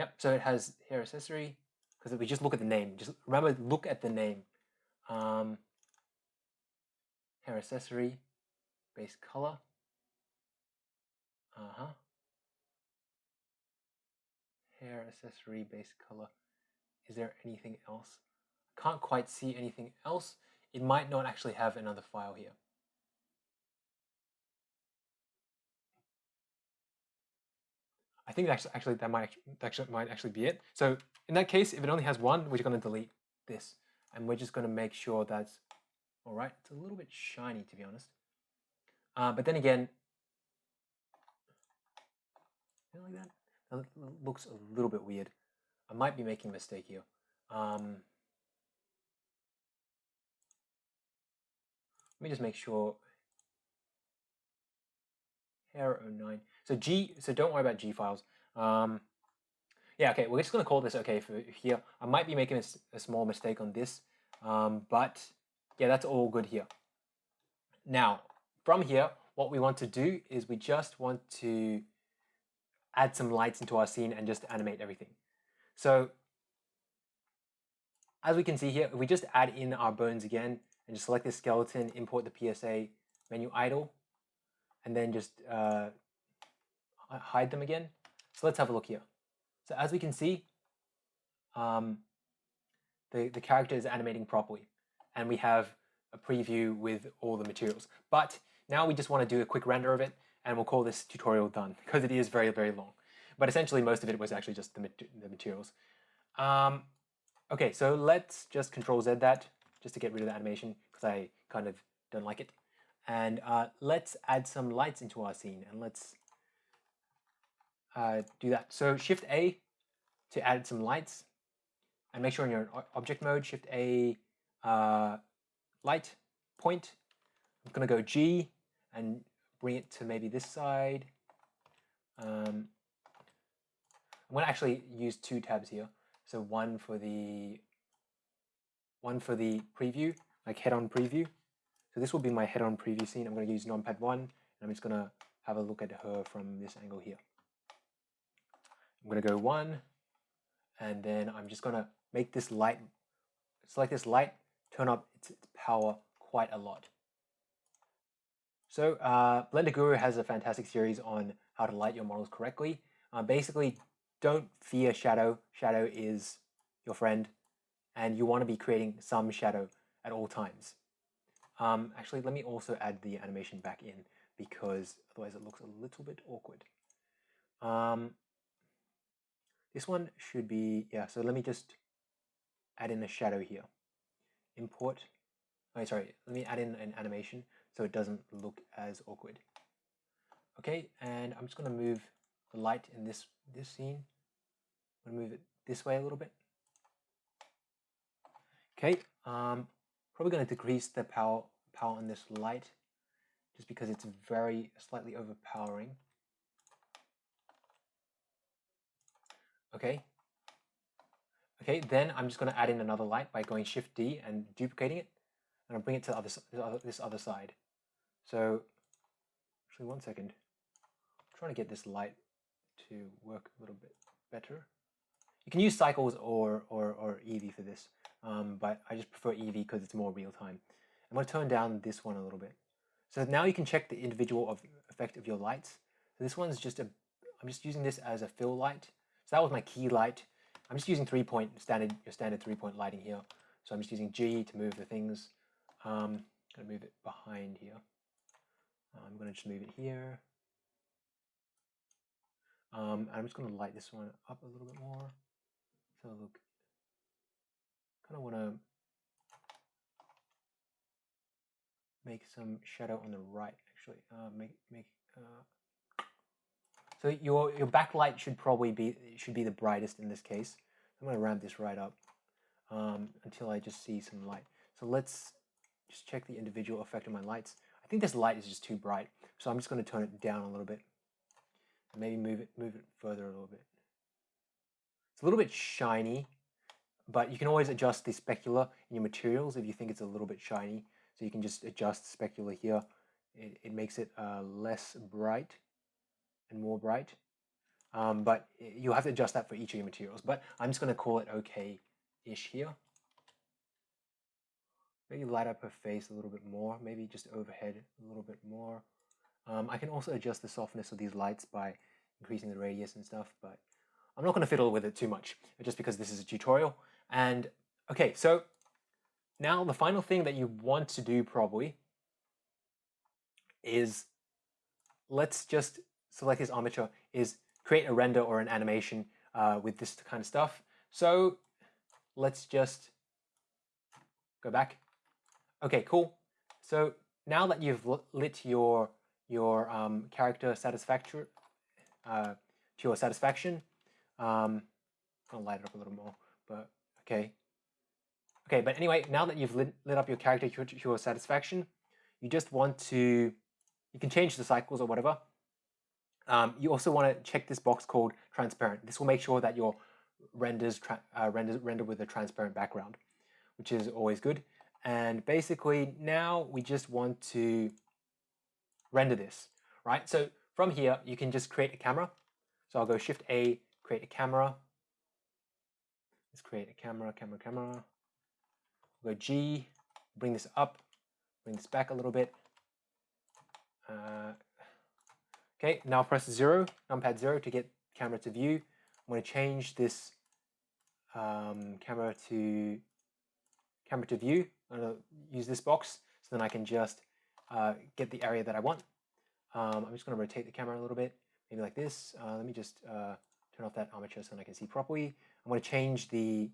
Yep, so it has hair accessory because if we just look at the name, just remember look at the name. Um, hair accessory, base color. Uh-huh. Hair accessory, base color. Is there anything else? Can't quite see anything else. It might not actually have another file here. I think actually, actually that might actually might actually be it. So in that case, if it only has one, we're going to delete this, and we're just going to make sure that's all right. It's a little bit shiny to be honest, uh, but then again, like that. That looks a little bit weird. I might be making a mistake here. Um, let me just make sure. Hair 09. So G, so don't worry about G files. Um, yeah, okay, we're just gonna call this okay for here. I might be making a, a small mistake on this, um, but yeah, that's all good here. Now, from here, what we want to do is we just want to add some lights into our scene and just animate everything. So as we can see here, if we just add in our bones again and just select the skeleton, import the PSA menu idle, and then just uh, hide them again. So let's have a look here. So as we can see, um, the, the character is animating properly and we have a preview with all the materials. But now we just want to do a quick render of it and we'll call this tutorial done [LAUGHS] because it is very, very long. But essentially most of it was actually just the, the materials. Um, okay, so let's just control Z that just to get rid of the animation because I kind of don't like it. And uh, let's add some lights into our scene and let's uh, do that. So Shift A to add some lights and make sure in your object mode, Shift A uh, light point. I'm going to go G and bring it to maybe this side. Um, I'm to actually use two tabs here. So one for the one for the preview, like head-on preview. So this will be my head-on preview scene. I'm going to use numpad one, and I'm just going to have a look at her from this angle here. I'm going to go one, and then I'm just going to make this light, select this light, turn up its, its power quite a lot. So uh, Blender Guru has a fantastic series on how to light your models correctly. Uh, basically, don't fear shadow. Shadow is your friend, and you want to be creating some shadow at all times. Um, actually, let me also add the animation back in because otherwise it looks a little bit awkward. Um, this one should be, yeah, so let me just add in a shadow here. Import, oh, sorry, let me add in an animation so it doesn't look as awkward. Okay, and I'm just to move the light in this, this scene. I'm to move it this way a little bit. Okay, um, probably to decrease the power, power on this light just because it's very slightly overpowering. Okay. Okay, then I'm just going to add in another light by going Shift D and duplicating it, and I'll bring it to the other, this other side. So, actually, one second. I'm trying to get this light to work a little bit better. You can use cycles or, or, or Eevee for this, um, but I just prefer Eevee because it's more real time. I'm going to turn down this one a little bit. So now you can check the individual of effect of your lights. So this one's just a, I'm just using this as a fill light. So that was my key light. I'm just using three point standard, your standard three point lighting here. So I'm just using G to move the things. Um, I'm gonna move it behind here. I'm gonna just move it here. Um, I'm just gonna light this one up a little bit more. So look kind of want to make some shadow on the right actually. Uh, make make uh, so your your backlight should probably be should be the brightest in this case. I'm to ramp this right up um, until I just see some light. So let's just check the individual effect of my lights. I think this light is just too bright, so I'm just going to turn it down a little bit. Maybe move it move it further a little bit. It's a little bit shiny, but you can always adjust the specular in your materials if you think it's a little bit shiny. So you can just adjust specular here. It, it makes it uh, less bright and more bright. Um, but you'll have to adjust that for each of your materials. But I'm just going to call it okay-ish here. Maybe light up her face a little bit more, maybe just overhead a little bit more. Um, I can also adjust the softness of these lights by increasing the radius and stuff, but I'm not going to fiddle with it too much, just because this is a tutorial. And okay, so now the final thing that you want to do probably is let's just select this armature is create a render or an animation uh, with this kind of stuff. So let's just go back. Okay, cool. So now that you've lit your your um, character satisfaction uh, to your satisfaction, um, I'll light it up a little more, but okay. Okay, but anyway, now that you've lit, lit up your character to your satisfaction, you just want to, you can change the cycles or whatever. Um, you also want to check this box called transparent. This will make sure that your renders uh, render, render with a transparent background, which is always good. And basically now we just want to render this, right? So from here, you can just create a camera. So I'll go Shift A, create a camera. Let's create a camera, camera, camera. We'll go G, bring this up, bring this back a little bit. Uh, okay, now press zero, numpad zero to get camera to view. I'm going to change this um, camera to camera to view. I'm going to use this box so then I can just uh, get the area that I want. Um, I'm just going to rotate the camera a little bit, maybe like this. Uh, let me just uh, turn off that armature so I can see properly. I'm going to change the,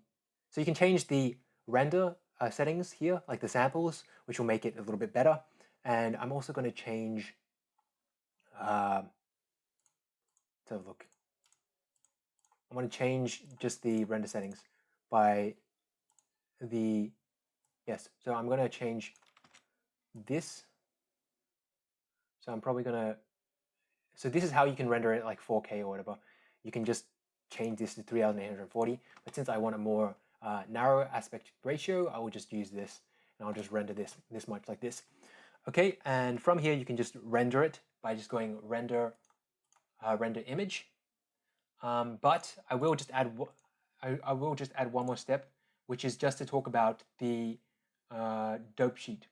so you can change the render uh, settings here, like the samples, which will make it a little bit better. And I'm also going to change, uh, let's have a look. I want to change just the render settings by the, yes, so I'm going to change this. So I'm probably going to, so this is how you can render it like 4K or whatever. You can just change this to 3840, but since I want a more uh, narrow aspect ratio, I will just use this and I'll just render this this much like this. Okay, and from here you can just render it by just going render uh, render image. Um, but I will just add I, I will just add one more step, which is just to talk about the uh, dope sheet.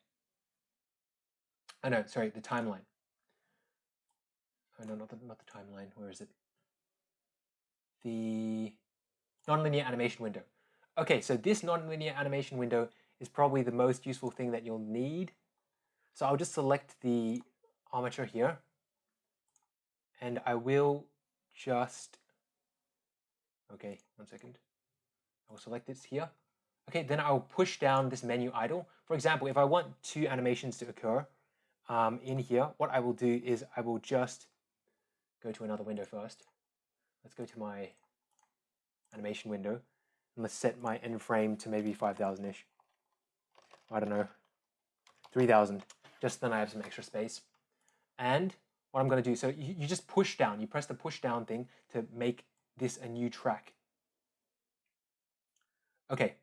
Oh no, sorry, the timeline. Oh no, not the not the timeline. Where is it? The nonlinear animation window. Okay, so this nonlinear animation window is probably the most useful thing that you'll need. So I'll just select the armature here and I will just, okay, one second. I will select this here. Okay, then I'll push down this menu idle. For example, if I want two animations to occur um, in here, what I will do is I will just go to another window first. Let's go to my animation window and let's set my end frame to maybe 5,000-ish. I don't know, 3,000, just then I have some extra space. And what I'm going to do, so you, you just push down, you press the push down thing to make this a new track. Okay,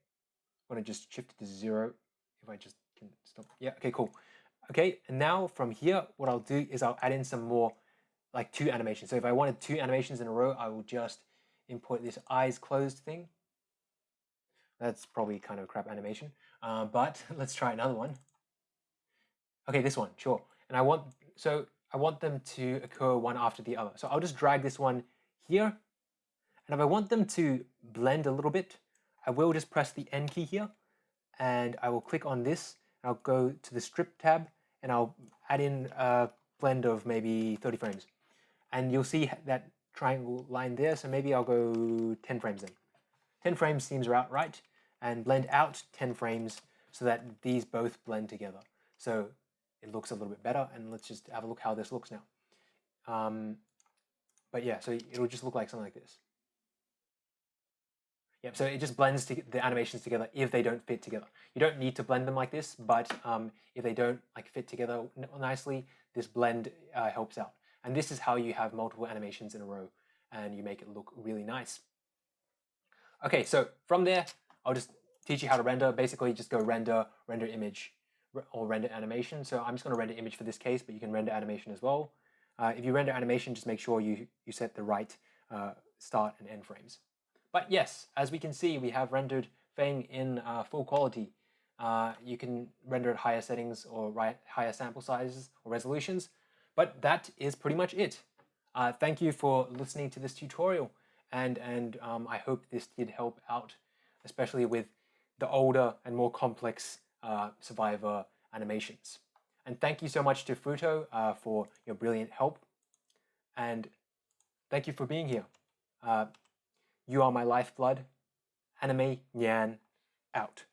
I'm going to just shift it to zero if I just can stop. Yeah, okay, cool. Okay, and now from here, what I'll do is I'll add in some more, like two animations. So if I wanted two animations in a row, I will just import this eyes closed thing. That's probably kind of a crap animation, uh, but [LAUGHS] let's try another one. Okay, this one, sure. And I want, so I want them to occur one after the other. So I'll just drag this one here. And if I want them to blend a little bit, I will just press the N key here and I will click on this. I'll go to the strip tab and I'll add in a blend of maybe 30 frames. And you'll see that triangle line there. So maybe I'll go 10 frames in. 10 frames seems about right and blend out 10 frames so that these both blend together. So it looks a little bit better and let's just have a look how this looks now. Um, but yeah, so it'll just look like something like this. Yep, so it just blends the animations together if they don't fit together. You don't need to blend them like this, but um, if they don't like fit together nicely, this blend uh, helps out. And this is how you have multiple animations in a row and you make it look really nice. Okay, so from there, I'll just teach you how to render. Basically, just go render, render image, or render animation. So I'm just going to render image for this case, but you can render animation as well. Uh, if you render animation, just make sure you, you set the right uh, start and end frames. But yes, as we can see, we have rendered Feng in uh, full quality. Uh, you can render at higher settings or right, higher sample sizes or resolutions, but that is pretty much it. Uh, thank you for listening to this tutorial, and, and um, I hope this did help out, especially with the older and more complex uh, Survivor animations. And thank you so much to Futo uh, for your brilliant help, and thank you for being here. Uh, you are my lifeblood. Anime Nyan out.